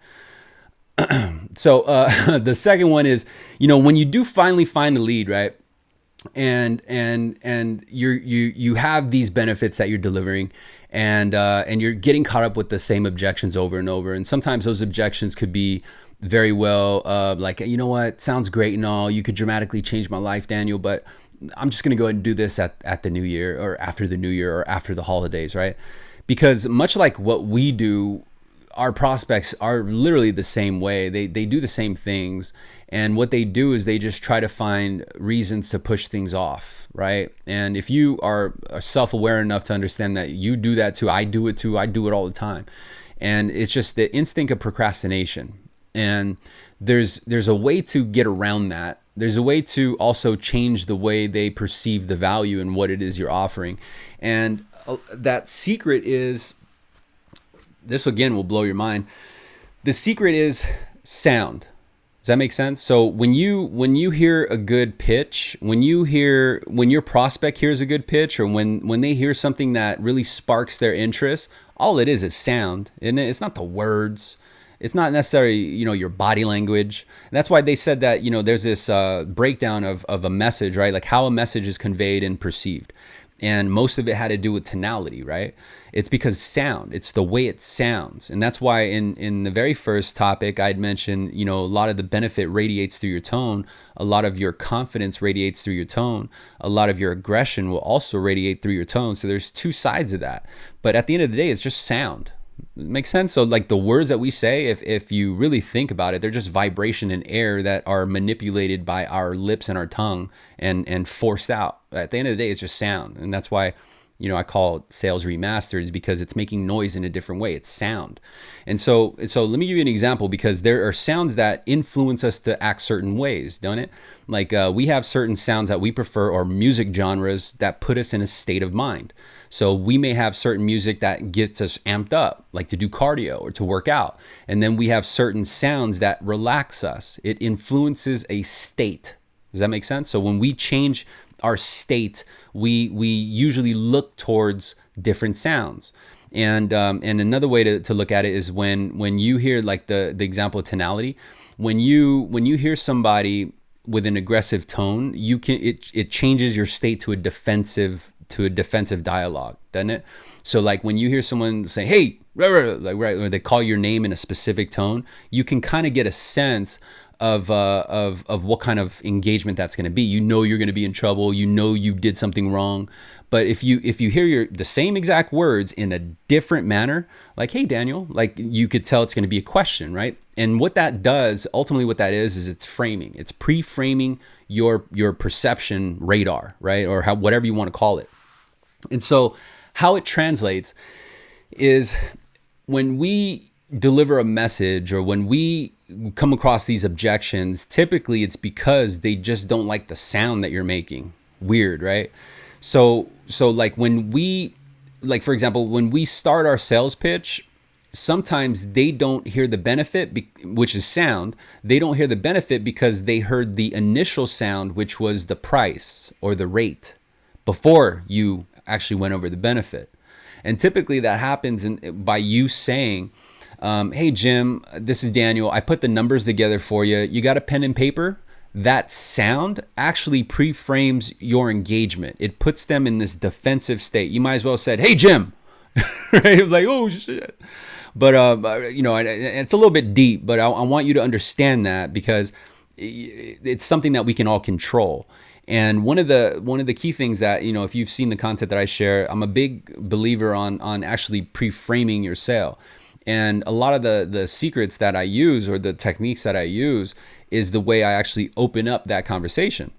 so uh, the second one is, you know, when you do finally find a lead, right? And and and you're you you have these benefits that you're delivering, and uh, and you're getting caught up with the same objections over and over. And sometimes those objections could be very well uh, like, you know what, sounds great and all. You could dramatically change my life, Daniel, but I'm just going to go ahead and do this at, at the new year or after the new year or after the holidays, right? Because much like what we do our prospects are literally the same way. They they do the same things, and what they do is they just try to find reasons to push things off, right? And if you are self-aware enough to understand that you do that too, I do it too, I do it all the time, and it's just the instinct of procrastination. And there's there's a way to get around that. There's a way to also change the way they perceive the value and what it is you're offering, and uh, that secret is this again will blow your mind. The secret is sound. Does that make sense? So when you when you hear a good pitch, when you hear when your prospect hears a good pitch, or when when they hear something that really sparks their interest, all it is is sound, and it? It's not the words. It's not necessarily you know your body language. And that's why they said that you know there's this uh, breakdown of of a message, right? Like how a message is conveyed and perceived and most of it had to do with tonality right? It's because sound it's the way it sounds. And that's why in in the very first topic i'd mentioned you know a lot of the benefit radiates through your tone a lot of your confidence radiates through your tone a lot of your aggression will also radiate through your tone. So there's two sides of that. But at the end of the day it's just sound makes sense. So like the words that we say if, if you really think about it they're just vibration and air that are manipulated by our lips and our tongue and and forced out. At the end of the day it's just sound. And that's why you know i call sales remastered is because it's making noise in a different way it's sound and so so let me give you an example because there are sounds that influence us to act certain ways don't it like uh, we have certain sounds that we prefer or music genres that put us in a state of mind so we may have certain music that gets us amped up, like to do cardio or to work out. And then we have certain sounds that relax us. It influences a state. Does that make sense? So when we change our state, we we usually look towards different sounds. And um, and another way to, to look at it is when when you hear like the the example of tonality, when you when you hear somebody with an aggressive tone, you can it it changes your state to a defensive to a defensive dialogue, doesn't it? So like when you hear someone say, "Hey, like right, or they call your name in a specific tone, you can kind of get a sense of uh, of of what kind of engagement that's going to be. You know you're going to be in trouble. You know you did something wrong. But if you if you hear your the same exact words in a different manner, like "Hey Daniel," like you could tell it's going to be a question, right? And what that does, ultimately, what that is, is it's framing. It's pre-framing your your perception radar, right, or how whatever you want to call it. And so, how it translates is when we deliver a message or when we come across these objections, typically it's because they just don't like the sound that you're making. Weird, right? So so like when we like for example, when we start our sales pitch, sometimes they don't hear the benefit which is sound. They don't hear the benefit because they heard the initial sound which was the price or the rate before you actually went over the benefit. And typically that happens in, by you saying, um, hey, Jim, this is Daniel. I put the numbers together for you. You got a pen and paper? That sound actually pre-frames your engagement. It puts them in this defensive state. You might as well said, "Hey, Jim," right? Like, oh shit. But uh, you know, it's a little bit deep. But I, I want you to understand that because it's something that we can all control. And one of the one of the key things that you know, if you've seen the content that I share, I'm a big believer on on actually pre-framing your sale. And a lot of the the secrets that I use or the techniques that I use is the way I actually open up that conversation.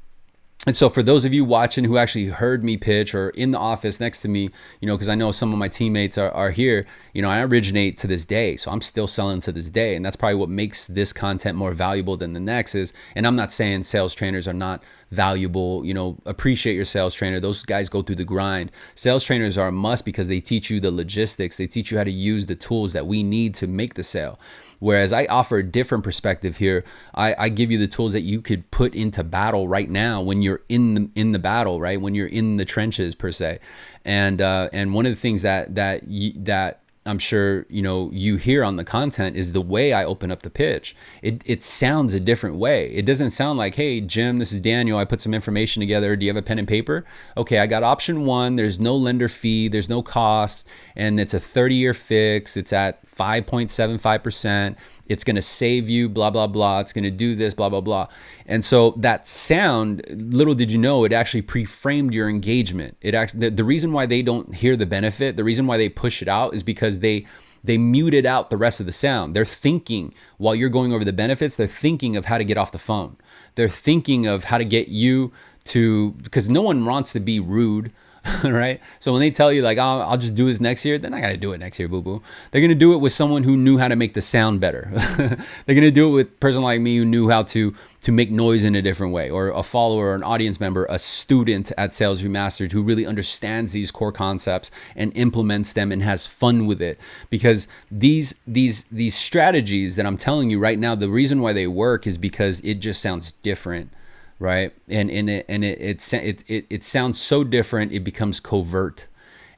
And so for those of you watching who actually heard me pitch or in the office next to me, you know, because I know some of my teammates are, are here, you know, I originate to this day. So I'm still selling to this day. And that's probably what makes this content more valuable than the next is, and I'm not saying sales trainers are not valuable. You know, appreciate your sales trainer. Those guys go through the grind. Sales trainers are a must because they teach you the logistics. They teach you how to use the tools that we need to make the sale. Whereas I offer a different perspective here. I, I give you the tools that you could put into battle right now when you're in the in the battle, right? When you're in the trenches per se. And uh, and one of the things that that that I'm sure you know you hear on the content is the way I open up the pitch. It it sounds a different way. It doesn't sound like, "Hey Jim, this is Daniel. I put some information together. Do you have a pen and paper?" Okay, I got option 1. There's no lender fee, there's no cost, and it's a 30-year fix. It's at 5.75%. It's going to save you, blah, blah, blah. It's going to do this, blah, blah, blah. And so that sound, little did you know, it actually pre-framed your engagement. It actually, the, the reason why they don't hear the benefit, the reason why they push it out is because they, they muted out the rest of the sound. They're thinking while you're going over the benefits, they're thinking of how to get off the phone. They're thinking of how to get you to, because no one wants to be rude right? So when they tell you like, oh, I'll just do this next year, then I not gonna do it next year, boo boo. They're gonna do it with someone who knew how to make the sound better. they're gonna do it with a person like me who knew how to to make noise in a different way, or a follower, or an audience member, a student at Sales Remastered who really understands these core concepts and implements them and has fun with it. Because these these these strategies that I'm telling you right now, the reason why they work is because it just sounds different right? And and it and it it it it, it sounds so different. It becomes covert.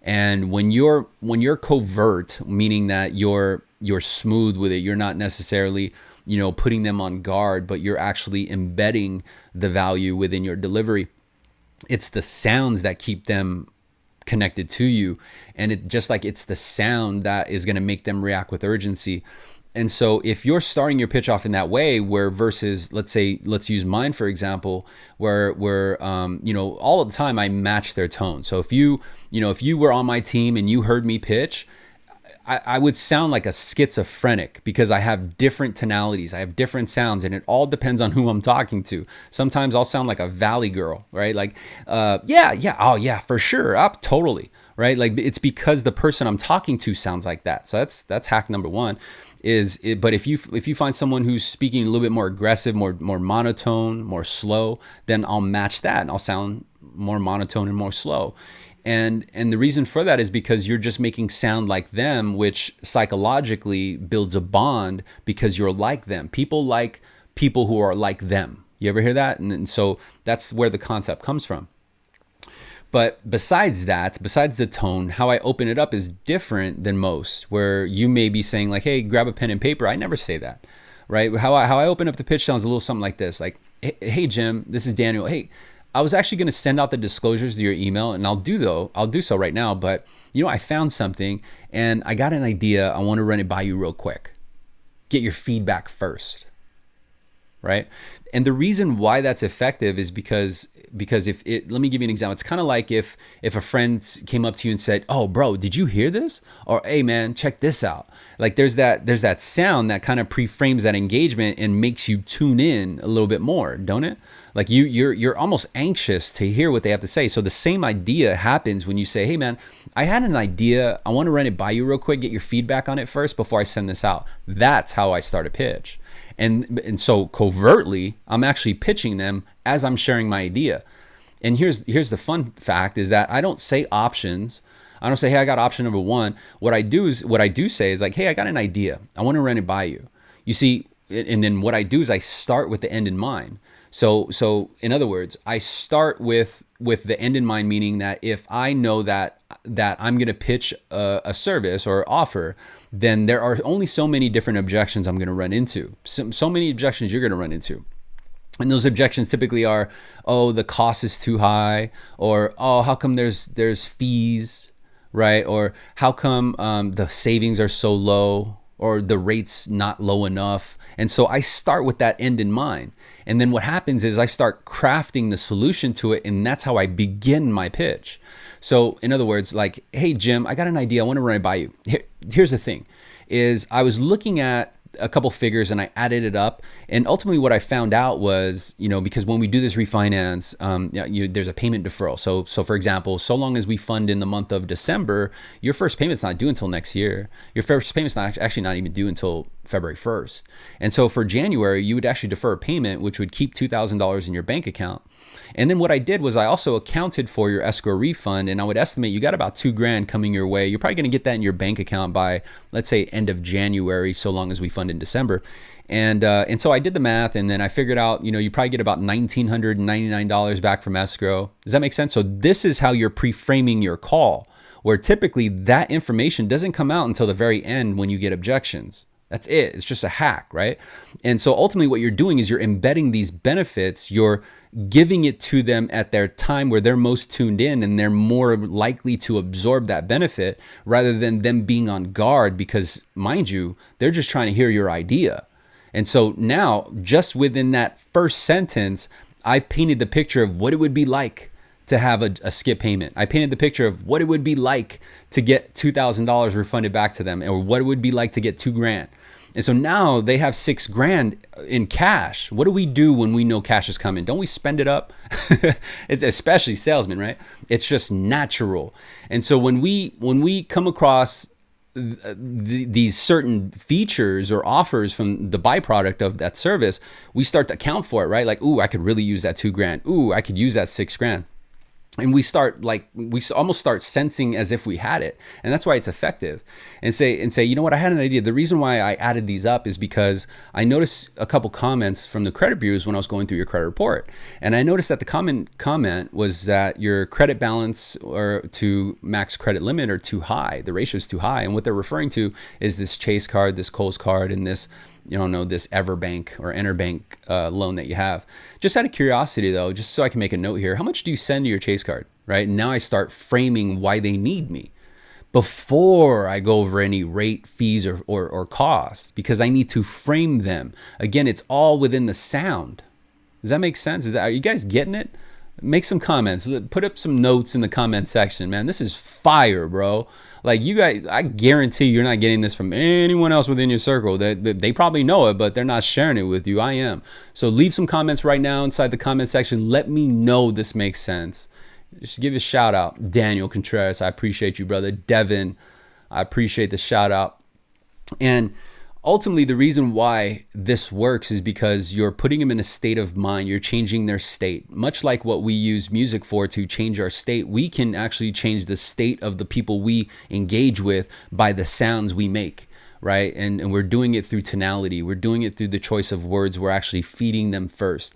And when you're when you're covert, meaning that you're you're smooth with it, you're not necessarily you know putting them on guard, but you're actually embedding the value within your delivery. It's the sounds that keep them connected to you and it just like it's the sound that is going to make them react with urgency and so if you're starting your pitch off in that way where versus let's say let's use mine for example where where um, you know all the time i match their tone so if you you know if you were on my team and you heard me pitch I, I would sound like a schizophrenic because I have different tonalities, I have different sounds, and it all depends on who I'm talking to. Sometimes I'll sound like a valley girl, right? Like, uh, yeah, yeah, oh yeah, for sure, up, totally, right? Like it's because the person I'm talking to sounds like that. So that's that's hack number one is it, but if you if you find someone who's speaking a little bit more aggressive, more more monotone, more slow, then I'll match that and I'll sound more monotone and more slow. And and the reason for that is because you're just making sound like them, which psychologically builds a bond because you're like them. People like people who are like them. You ever hear that? And, and so that's where the concept comes from. But besides that, besides the tone, how I open it up is different than most, where you may be saying like, hey, grab a pen and paper. I never say that, right? How I, how I open up the pitch sounds a little something like this, like, hey, Jim, this is Daniel. Hey, I was actually going to send out the disclosures to your email, and I'll do though. I'll do so right now. But you know, I found something, and I got an idea. I want to run it by you real quick. Get your feedback first, right? And the reason why that's effective is because because if it let me give you an example. It's kind of like if if a friend came up to you and said oh bro did you hear this? Or hey man check this out. Like there's that there's that sound that kind of pre-frames that engagement and makes you tune in a little bit more don't it? Like you you're you're almost anxious to hear what they have to say. So the same idea happens when you say hey man i had an idea. I want to run it by you real quick get your feedback on it first before i send this out. That's how i start a pitch. And and so covertly i'm actually pitching them as i'm sharing my idea. And here's here's the fun fact is that i don't say options. I don't say hey i got option number one. What i do is what i do say is like hey i got an idea. I want to run it by you. You see and then what i do is i start with the end in mind. So so in other words i start with with the end in mind meaning that if i know that that i'm going to pitch a, a service or offer then there are only so many different objections I'm going to run into. So, so many objections you're going to run into. And those objections typically are, oh, the cost is too high, or oh, how come there's there's fees, right? Or how come um, the savings are so low, or the rates not low enough? And so I start with that end in mind. And then what happens is I start crafting the solution to it, and that's how I begin my pitch. So in other words, like, hey Jim, I got an idea. I want to run it by you. Here, here's the thing: is I was looking at a couple figures and I added it up. And ultimately, what I found out was, you know, because when we do this refinance, um, you know, there's a payment deferral. So, so for example, so long as we fund in the month of December, your first payment's not due until next year. Your first payment's not actually not even due until February 1st. And so for January, you would actually defer a payment, which would keep $2,000 in your bank account. And then what I did was I also accounted for your escrow refund and I would estimate you got about two grand coming your way. You're probably going to get that in your bank account by, let's say, end of January, so long as we fund in December. And, uh, and so I did the math and then I figured out, you know, you probably get about $1,999 back from escrow. Does that make sense? So this is how you're pre-framing your call, where typically that information doesn't come out until the very end when you get objections. That's it. It's just a hack, right? And so ultimately what you're doing is you're embedding these benefits, you're giving it to them at their time where they're most tuned in and they're more likely to absorb that benefit rather than them being on guard because mind you, they're just trying to hear your idea. And so now just within that first sentence, I painted the picture of what it would be like to have a, a, skip payment. I painted the picture of what it would be like to get $2,000 refunded back to them or what it would be like to get two grand. And so now they have six grand in cash. What do we do when we know cash is coming? Don't we spend it up? it's especially salesmen, right? It's just natural. And so when we when we come across these certain features or offers from the byproduct of that service, we start to account for it, right? Like, ooh, I could really use that two grand. Ooh, I could use that six grand and we start like we almost start sensing as if we had it. And that's why it's effective. And say and say you know what? I had an idea. The reason why i added these up is because i noticed a couple comments from the credit bureaus when i was going through your credit report. And i noticed that the common comment was that your credit balance or to max credit limit are too high the ratio is too high. And what they're referring to is this chase card this Kohl's card and this you don't know this Everbank or Interbank uh, loan that you have. Just out of curiosity, though, just so I can make a note here, how much do you send to your Chase card? Right now, I start framing why they need me before I go over any rate, fees, or, or, or costs because I need to frame them. Again, it's all within the sound. Does that make sense? Is that, are you guys getting it? Make some comments. Put up some notes in the comment section, man. This is fire, bro. Like you guys, I guarantee you're not getting this from anyone else within your circle. That they, they probably know it, but they're not sharing it with you. I am. So leave some comments right now inside the comment section. Let me know this makes sense. Just give a shout out, Daniel Contreras. I appreciate you, brother. Devin, I appreciate the shout out. And ultimately the reason why this works is because you're putting them in a state of mind. You're changing their state. Much like what we use music for to change our state we can actually change the state of the people we engage with by the sounds we make right? And, and we're doing it through tonality. We're doing it through the choice of words. We're actually feeding them first.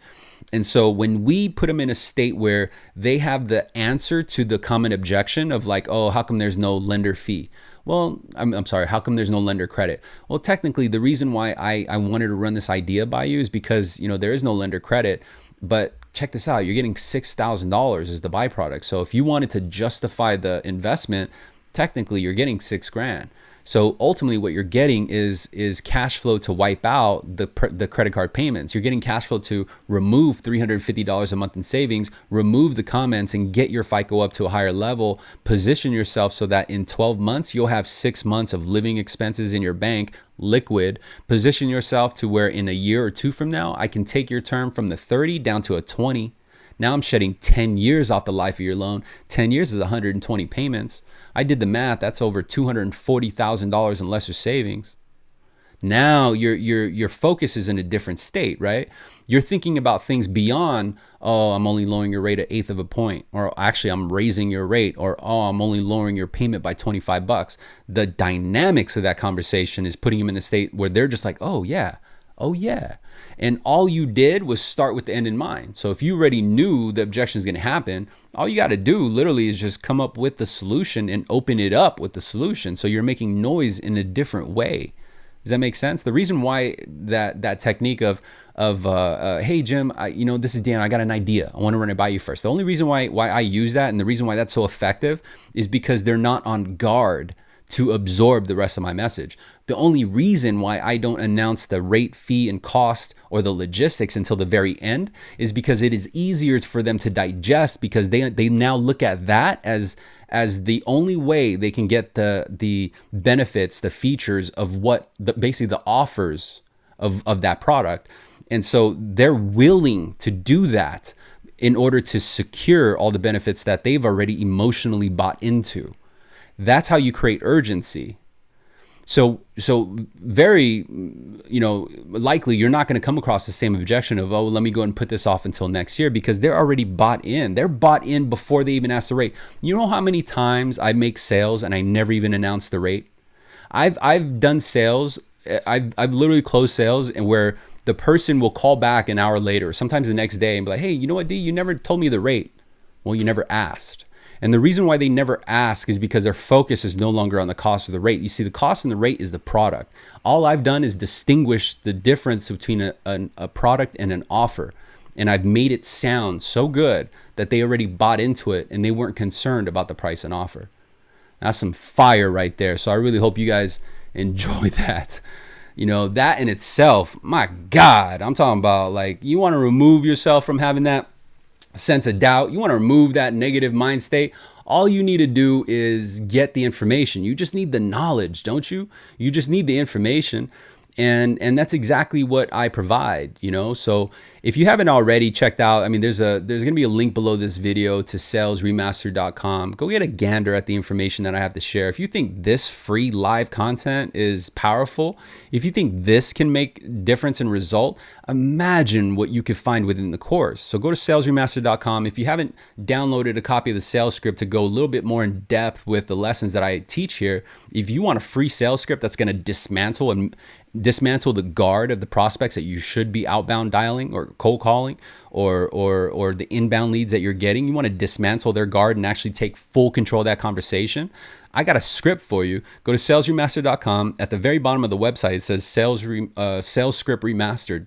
And so when we put them in a state where they have the answer to the common objection of like oh how come there's no lender fee well, I'm, I'm sorry, how come there's no lender credit? Well, technically, the reason why I, I wanted to run this idea by you is because, you know, there is no lender credit, but check this out. You're getting $6,000 as the byproduct. So if you wanted to justify the investment, technically you're getting six grand. So ultimately, what you're getting is is cash flow to wipe out the the credit card payments. You're getting cash flow to remove $350 a month in savings, remove the comments, and get your FICO up to a higher level. Position yourself so that in 12 months you'll have six months of living expenses in your bank liquid. Position yourself to where in a year or two from now, I can take your term from the 30 down to a 20. Now I'm shedding 10 years off the life of your loan. 10 years is 120 payments. I did the math. That's over $240,000 in lesser savings. Now your your your focus is in a different state, right? You're thinking about things beyond, oh, I'm only lowering your rate an eighth of a point, or actually I'm raising your rate, or oh, I'm only lowering your payment by 25 bucks. The dynamics of that conversation is putting them in a state where they're just like, oh yeah, oh yeah. And all you did was start with the end in mind. So if you already knew the objection is going to happen, all you got to do literally is just come up with the solution and open it up with the solution. So you're making noise in a different way. Does that make sense? The reason why that that technique of of uh, uh, hey Jim, I, you know this is Dan. I got an idea. I want to run it by you first. The only reason why why I use that and the reason why that's so effective is because they're not on guard to absorb the rest of my message. The only reason why I don't announce the rate, fee, and cost or the logistics until the very end is because it is easier for them to digest because they they now look at that as as the only way they can get the the benefits, the features of what the basically the offers of, of that product. And so they're willing to do that in order to secure all the benefits that they've already emotionally bought into. That's how you create urgency. So, so very, you know, likely you're not going to come across the same objection of, oh, let me go and put this off until next year because they're already bought in. They're bought in before they even ask the rate. You know how many times I make sales and I never even announce the rate? I've I've done sales. Eh, I've I've literally closed sales and where the person will call back an hour later, sometimes the next day, and be like, hey, you know what, D, you never told me the rate. Well, you never asked. And the reason why they never ask is because their focus is no longer on the cost of the rate. You see, the cost and the rate is the product. All I've done is distinguish the difference between a, a, a product and an offer. And I've made it sound so good that they already bought into it and they weren't concerned about the price and offer. That's some fire right there. So I really hope you guys enjoy that. You know, that in itself, my God, I'm talking about like you want to remove yourself from having that sense of doubt, you want to remove that negative mind state, all you need to do is get the information. You just need the knowledge, don't you? You just need the information and and that's exactly what I provide you know so if you haven't already checked out I mean there's a there's gonna be a link below this video to salesremaster.com. go get a gander at the information that I have to share if you think this free live content is powerful if you think this can make difference in result imagine what you could find within the course so go to salesremaster.com. if you haven't downloaded a copy of the sales script to go a little bit more in depth with the lessons that I teach here if you want a free sales script that's going to dismantle and dismantle the guard of the prospects that you should be outbound dialing or cold calling or or or the inbound leads that you're getting. You want to dismantle their guard and actually take full control of that conversation. I got a script for you. Go to salesremaster.com. At the very bottom of the website, it says sales re, uh, sales script remastered.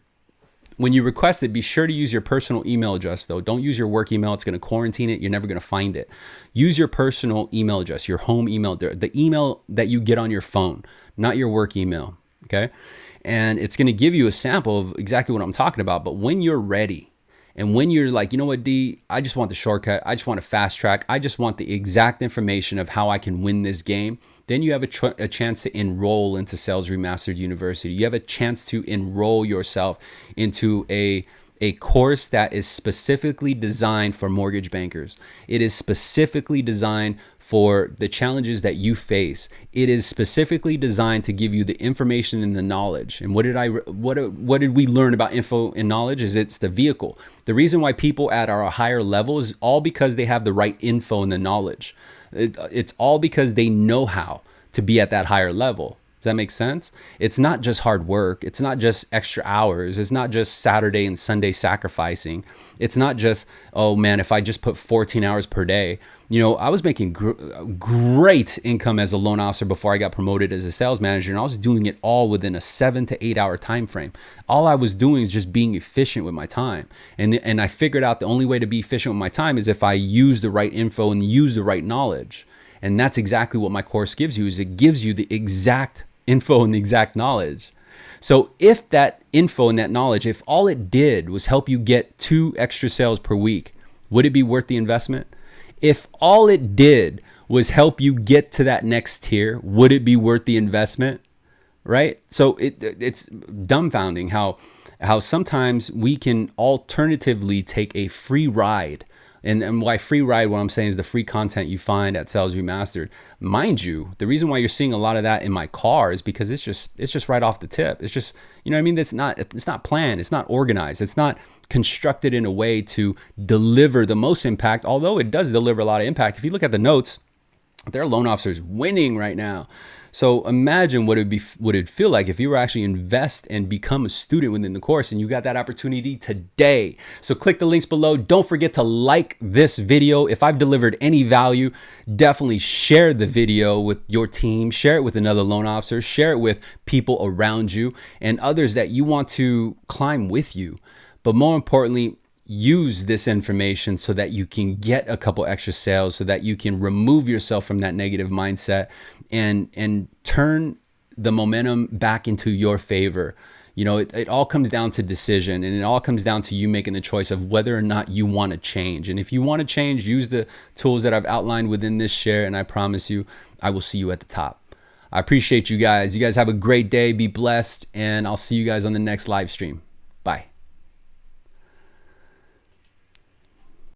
When you request it, be sure to use your personal email address though. Don't use your work email. It's going to quarantine it. You're never going to find it. Use your personal email address, your home email, the email that you get on your phone, not your work email okay? And it's going to give you a sample of exactly what I'm talking about. But when you're ready, and when you're like, you know what, D, I just want the shortcut. I just want a fast track. I just want the exact information of how I can win this game. Then you have a, a, chance to enroll into Sales Remastered University. You have a chance to enroll yourself into a a course that is specifically designed for mortgage bankers. It is specifically designed for the challenges that you face. It is specifically designed to give you the information and the knowledge. And what did I what what did we learn about info and knowledge is it's the vehicle. The reason why people at our higher level is all because they have the right info and the knowledge. It, it's all because they know how to be at that higher level. Does that make sense? It's not just hard work. It's not just extra hours. It's not just Saturday and Sunday sacrificing. It's not just, oh man, if I just put 14 hours per day. You know, I was making gr- great income as a loan officer before I got promoted as a sales manager, and I was doing it all within a seven to eight hour time frame. All I was doing is just being efficient with my time, and and I figured out the only way to be efficient with my time is if I use the right info and use the right knowledge. And that's exactly what my course gives you is it gives you the exact info and the exact knowledge. So if that info and that knowledge, if all it did was help you get two extra sales per week, would it be worth the investment? If all it did was help you get to that next tier, would it be worth the investment? Right? So it it's dumbfounding how how sometimes we can alternatively take a free ride and, and why free ride, what I'm saying is the free content you find at Sales Remastered. Mind you, the reason why you're seeing a lot of that in my car is because it's just it's just right off the tip. It's just you know what I mean. It's not it's not planned. It's not organized. It's not constructed in a way to deliver the most impact. Although it does deliver a lot of impact. If you look at the notes, their loan officers winning right now. So imagine what it'd be, what it'd feel like if you were actually invest and become a student within the course, and you got that opportunity today. So click the links below. Don't forget to like this video. If I've delivered any value, definitely share the video with your team. Share it with another loan officer. Share it with people around you and others that you want to climb with you. But more importantly, use this information so that you can get a couple extra sales so that you can remove yourself from that negative mindset and and turn the momentum back into your favor. You know it, it all comes down to decision and it all comes down to you making the choice of whether or not you want to change. And if you want to change use the tools that i've outlined within this share and i promise you i will see you at the top. I appreciate you guys. You guys have a great day. Be blessed and i'll see you guys on the next live stream. Bye